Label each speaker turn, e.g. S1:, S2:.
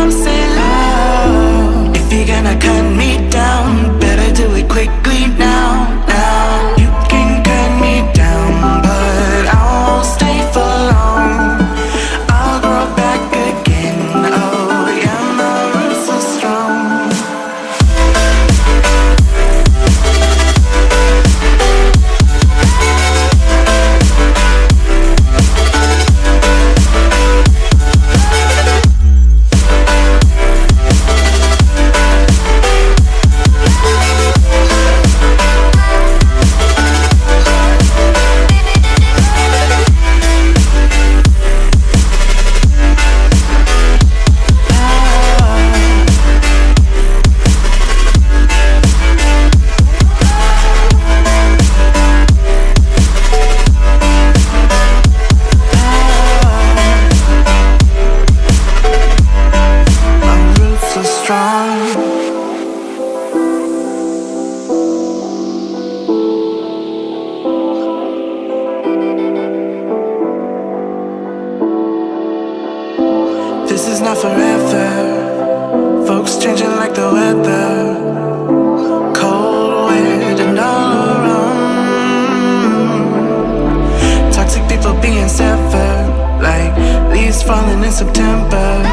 S1: come say If you're gonna cut me in September.